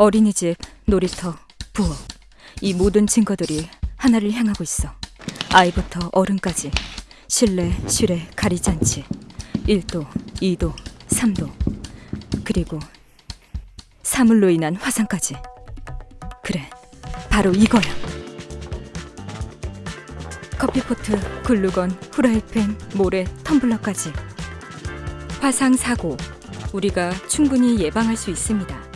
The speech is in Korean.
어린이집, 놀이터, 부엌 이 모든 증거들이 하나를 향하고 있어. 아이부터 어른까지 실내, 실외 가리지 않지. 1도, 2도, 3도 그리고 사물로 인한 화상까지. 그래, 바로 이거야. 커피포트, 글루건, 후라이팬, 모래, 텀블러까지. 화상 사고 우리가 충분히 예방할 수 있습니다.